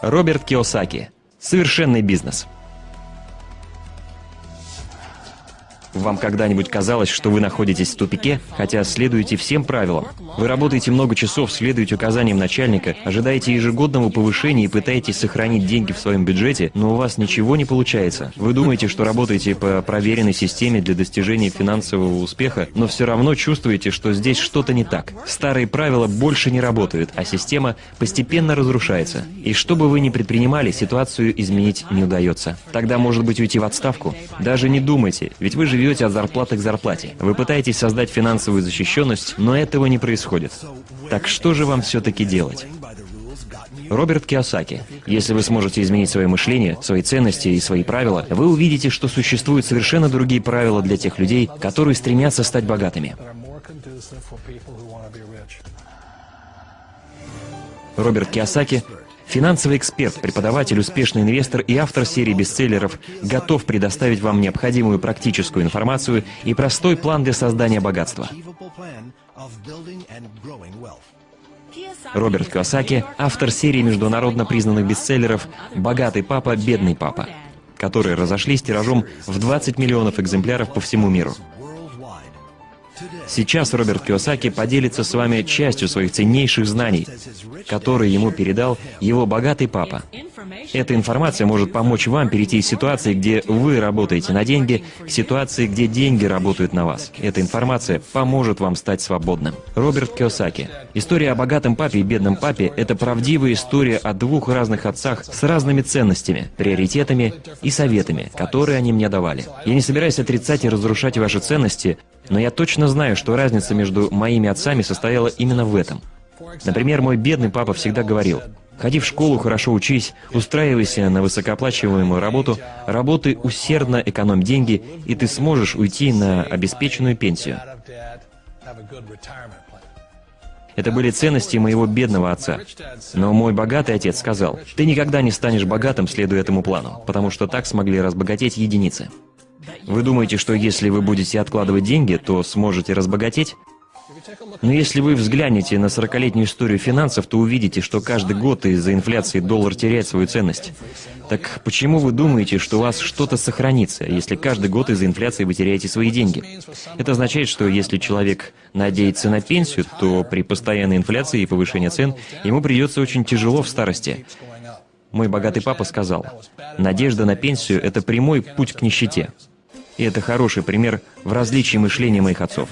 Роберт Киосаки. Совершенный бизнес. Вам когда-нибудь казалось, что вы находитесь в тупике, хотя следуете всем правилам? Вы работаете много часов, следуете указаниям начальника, ожидаете ежегодного повышения и пытаетесь сохранить деньги в своем бюджете, но у вас ничего не получается. Вы думаете, что работаете по проверенной системе для достижения финансового успеха, но все равно чувствуете, что здесь что-то не так. Старые правила больше не работают, а система постепенно разрушается. И что бы вы ни предпринимали, ситуацию изменить не удается. Тогда, может быть, уйти в отставку? Даже не думайте, ведь вы живете живете от зарплаты к зарплате. Вы пытаетесь создать финансовую защищенность, но этого не происходит. Так что же вам все-таки делать? Роберт Киосаки. Если вы сможете изменить свое мышление, свои ценности и свои правила, вы увидите, что существуют совершенно другие правила для тех людей, которые стремятся стать богатыми. Роберт Киосаки Финансовый эксперт, преподаватель, успешный инвестор и автор серии бестселлеров готов предоставить вам необходимую практическую информацию и простой план для создания богатства. Роберт Киосаки – автор серии международно признанных бестселлеров «Богатый папа, бедный папа», которые разошлись тиражом в 20 миллионов экземпляров по всему миру. Сейчас Роберт Киосаки поделится с вами частью своих ценнейших знаний, которые ему передал его богатый папа. Эта информация может помочь вам перейти из ситуации, где вы работаете на деньги, к ситуации, где деньги работают на вас. Эта информация поможет вам стать свободным. Роберт Киосаки. История о богатом папе и бедном папе – это правдивая история о двух разных отцах с разными ценностями, приоритетами и советами, которые они мне давали. Я не собираюсь отрицать и разрушать ваши ценности, но я точно знаю, что разница между моими отцами состояла именно в этом. Например, мой бедный папа всегда говорил, «Ходи в школу, хорошо учись, устраивайся на высокооплачиваемую работу, работай усердно, экономь деньги, и ты сможешь уйти на обеспеченную пенсию». Это были ценности моего бедного отца. Но мой богатый отец сказал, «Ты никогда не станешь богатым, следуя этому плану, потому что так смогли разбогатеть единицы». Вы думаете, что если вы будете откладывать деньги, то сможете разбогатеть? Но если вы взглянете на 40-летнюю историю финансов, то увидите, что каждый год из-за инфляции доллар теряет свою ценность. Так почему вы думаете, что у вас что-то сохранится, если каждый год из-за инфляции вы теряете свои деньги? Это означает, что если человек надеется на пенсию, то при постоянной инфляции и повышении цен ему придется очень тяжело в старости. Мой богатый папа сказал, «Надежда на пенсию – это прямой путь к нищете». И это хороший пример в различии мышления моих отцов.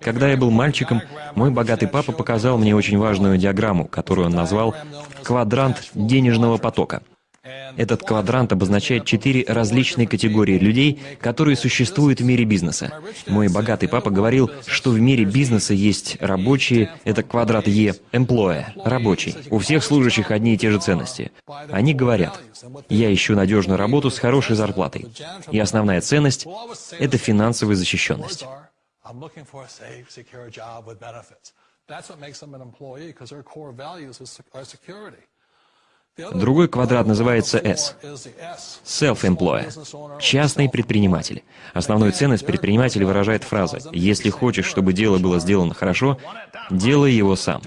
Когда я был мальчиком, мой богатый папа показал мне очень важную диаграмму, которую он назвал «квадрант денежного потока». Этот квадрант обозначает четыре различные категории людей, которые существуют в мире бизнеса. Мой богатый папа говорил, что в мире бизнеса есть рабочие, это квадрат Е, employee, рабочий. У всех служащих одни и те же ценности. Они говорят, я ищу надежную работу с хорошей зарплатой. И основная ценность — это финансовая защищенность. Другой квадрат называется S. Self-employer. Частный предприниматель. Основную ценность предпринимателя выражает фраза «Если хочешь, чтобы дело было сделано хорошо, делай его сам».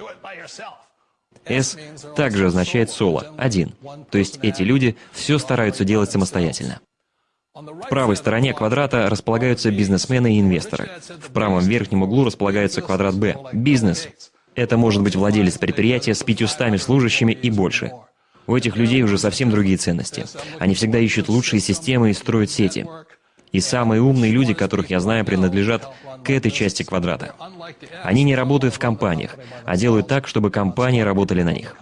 S также означает соло, один. То есть эти люди все стараются делать самостоятельно. В правой стороне квадрата располагаются бизнесмены и инвесторы. В правом верхнем углу располагается квадрат B – бизнес. Это может быть владелец предприятия с 500 служащими и больше. У этих людей уже совсем другие ценности. Они всегда ищут лучшие системы и строят сети. И самые умные люди, которых я знаю, принадлежат к этой части квадрата. Они не работают в компаниях, а делают так, чтобы компании работали на них.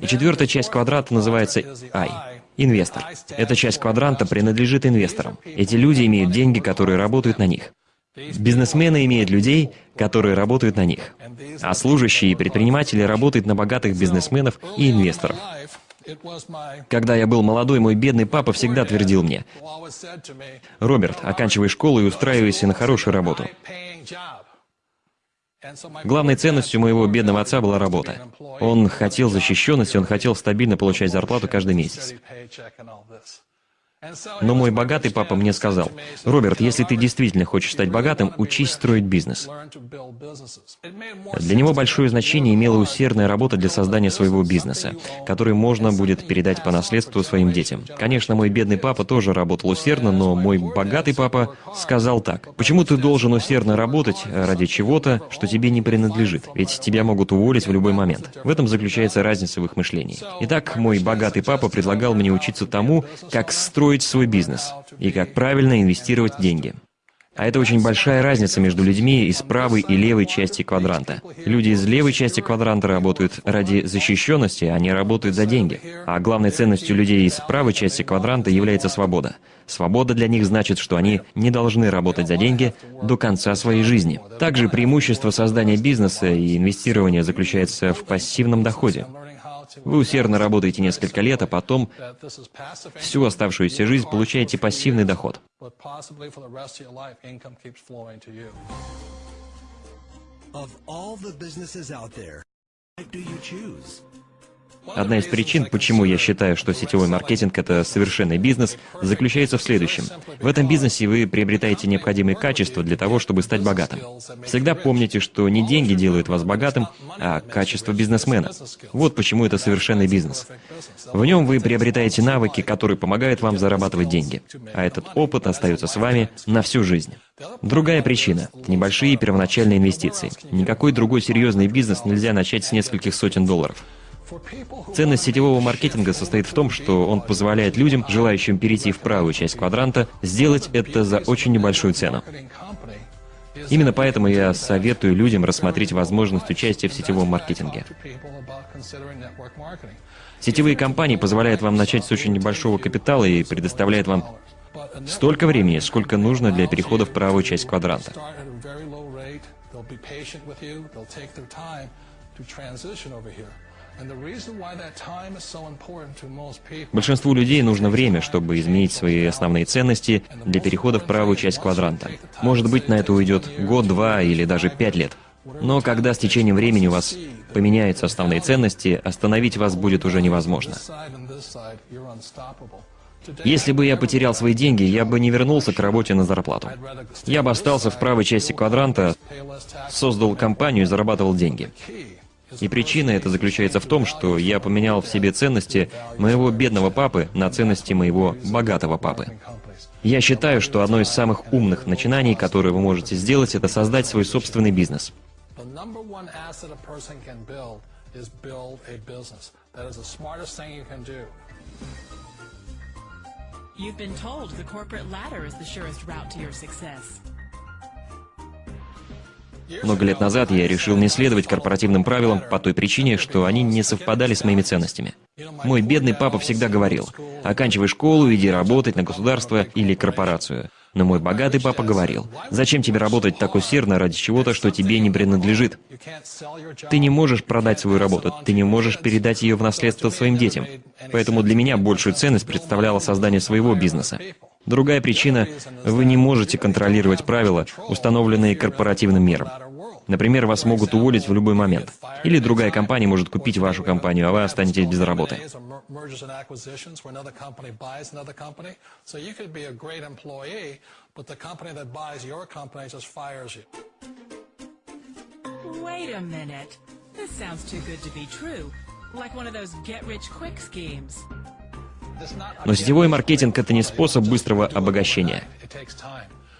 И четвертая часть квадрата называется I – инвестор. Эта часть квадранта принадлежит инвесторам. Эти люди имеют деньги, которые работают на них. Бизнесмены имеют людей, которые работают на них, а служащие и предприниматели работают на богатых бизнесменов и инвесторов. Когда я был молодой, мой бедный папа всегда твердил мне, «Роберт, оканчивай школу и устраивайся на хорошую работу». Главной ценностью моего бедного отца была работа. Он хотел защищенности, он хотел стабильно получать зарплату каждый месяц. Но мой богатый папа мне сказал, «Роберт, если ты действительно хочешь стать богатым, учись строить бизнес». Для него большое значение имела усердная работа для создания своего бизнеса, который можно будет передать по наследству своим детям. Конечно, мой бедный папа тоже работал усердно, но мой богатый папа сказал так, «Почему ты должен усердно работать ради чего-то, что тебе не принадлежит? Ведь тебя могут уволить в любой момент». В этом заключается разница в их мышлении. Итак, мой богатый папа предлагал мне учиться тому, как строить свой бизнес и как правильно инвестировать деньги. А это очень большая разница между людьми из правой и левой части квадранта. Люди из левой части квадранта работают ради защищенности, они работают за деньги. А главной ценностью людей из правой части квадранта является свобода. Свобода для них значит, что они не должны работать за деньги до конца своей жизни. Также преимущество создания бизнеса и инвестирования заключается в пассивном доходе. Вы усердно работаете несколько лет, а потом всю оставшуюся жизнь получаете пассивный доход. Of all the businesses out there, do you choose? Одна из причин, почему я считаю, что сетевой маркетинг — это совершенный бизнес, заключается в следующем. В этом бизнесе вы приобретаете необходимые качества для того, чтобы стать богатым. Всегда помните, что не деньги делают вас богатым, а качество бизнесмена. Вот почему это совершенный бизнес. В нем вы приобретаете навыки, которые помогают вам зарабатывать деньги. А этот опыт остается с вами на всю жизнь. Другая причина – небольшие первоначальные инвестиции. Никакой другой серьезный бизнес нельзя начать с нескольких сотен долларов. Ценность сетевого маркетинга состоит в том, что он позволяет людям, желающим перейти в правую часть квадранта, сделать это за очень небольшую цену. Именно поэтому я советую людям рассмотреть возможность участия в сетевом маркетинге. Сетевые компании позволяют вам начать с очень небольшого капитала и предоставляют вам столько времени, сколько нужно для перехода в правую часть квадранта. Большинству людей нужно время, чтобы изменить свои основные ценности для перехода в правую часть квадранта. Может быть, на это уйдет год, два или даже пять лет. Но когда с течением времени у вас поменяются основные ценности, остановить вас будет уже невозможно. Если бы я потерял свои деньги, я бы не вернулся к работе на зарплату. Я бы остался в правой части квадранта, создал компанию и зарабатывал деньги. И причина это заключается в том, что я поменял в себе ценности моего бедного папы на ценности моего богатого папы. Я считаю, что одно из самых умных начинаний, которые вы можете сделать, это создать свой собственный бизнес. You've been told the corporate ladder is the surest route to your success. Много лет назад я решил не следовать корпоративным правилам по той причине, что они не совпадали с моими ценностями. Мой бедный папа всегда говорил, оканчивай школу, иди работать на государство или корпорацию. Но мой богатый папа говорил, зачем тебе работать так усердно ради чего-то, что тебе не принадлежит? Ты не можешь продать свою работу, ты не можешь передать ее в наследство своим детям. Поэтому для меня большую ценность представляло создание своего бизнеса. Другая причина – вы не можете контролировать правила, установленные корпоративным миром. Например, вас могут уволить в любой момент. Или другая компания может купить вашу компанию, а вы останетесь без работы. Wait a minute. This sounds too good to be true. Like one of those get-rich-quick schemes. Но сетевой маркетинг — это не способ быстрого обогащения.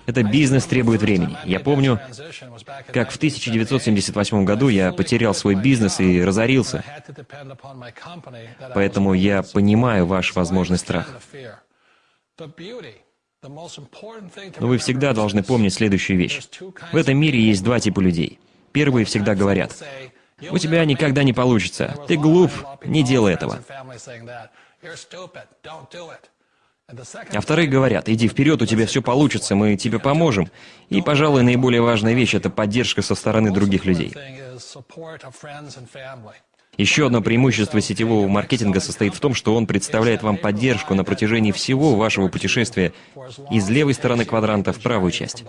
Это бизнес требует времени. Я помню, как в 1978 году я потерял свой бизнес и разорился. Поэтому я понимаю ваш возможный страх. Но вы всегда должны помнить следующую вещь. В этом мире есть два типа людей. Первые всегда говорят, «У тебя никогда не получится. Ты глуп, не делай этого». А вторые говорят, иди вперед, у тебя все получится, мы тебе поможем. И, пожалуй, наиболее важная вещь — это поддержка со стороны других людей. Еще одно преимущество сетевого маркетинга состоит в том, что он представляет вам поддержку на протяжении всего вашего путешествия из левой стороны квадранта в правую часть.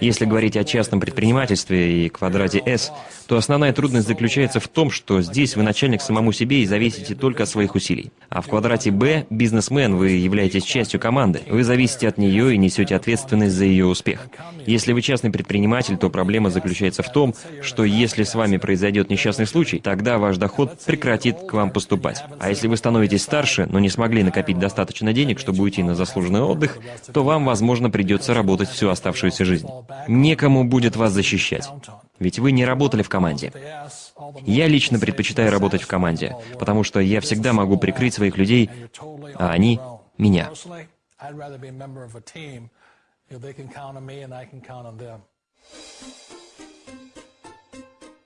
Если говорить о частном предпринимательстве и квадрате S, то основная трудность заключается в том, что здесь вы начальник самому себе и зависите только от своих усилий. А в квадрате B, бизнесмен, вы являетесь частью команды. Вы зависите от нее и несете ответственность за ее успех. Если вы частный предприниматель, то проблема заключается в том, что если с вами произойдет несчастный случай, тогда ваш доход прекратит к вам поступать. А если вы становитесь старше, но не смогли накопить достаточно денег, чтобы уйти на заслуженный отдых, то вам, возможно, придется работать всю оставшуюся жизнь. Некому будет вас защищать. Ведь вы не работали в команде. Я лично предпочитаю работать в команде, потому что я всегда могу прикрыть своих людей, а они — меня.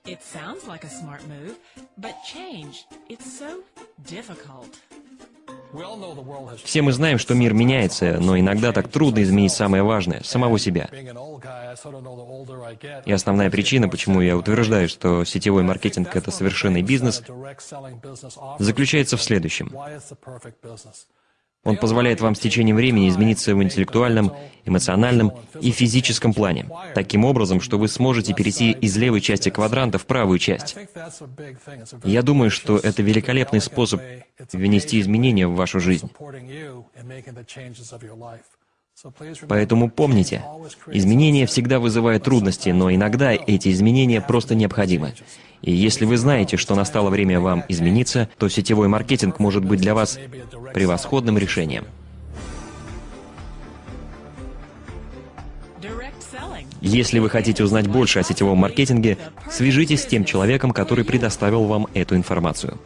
It sounds like a smart move, but change, it's so difficult. Все мы знаем, что мир меняется, но иногда так трудно изменить самое важное — самого себя. И основная причина, почему я утверждаю, что сетевой маркетинг — это совершенный бизнес, заключается в следующем. Он позволяет вам с течением времени измениться в интеллектуальном, эмоциональном и физическом плане, таким образом, что вы сможете перейти из левой части квадранта в правую часть. Я думаю, что это великолепный способ внести изменения в вашу жизнь. Поэтому помните, изменения всегда вызывают трудности, но иногда эти изменения просто необходимы. И если вы знаете, что настало время вам измениться, то сетевой маркетинг может быть для вас превосходным решением. Если вы хотите узнать больше о сетевом маркетинге, свяжитесь с тем человеком, который предоставил вам эту информацию.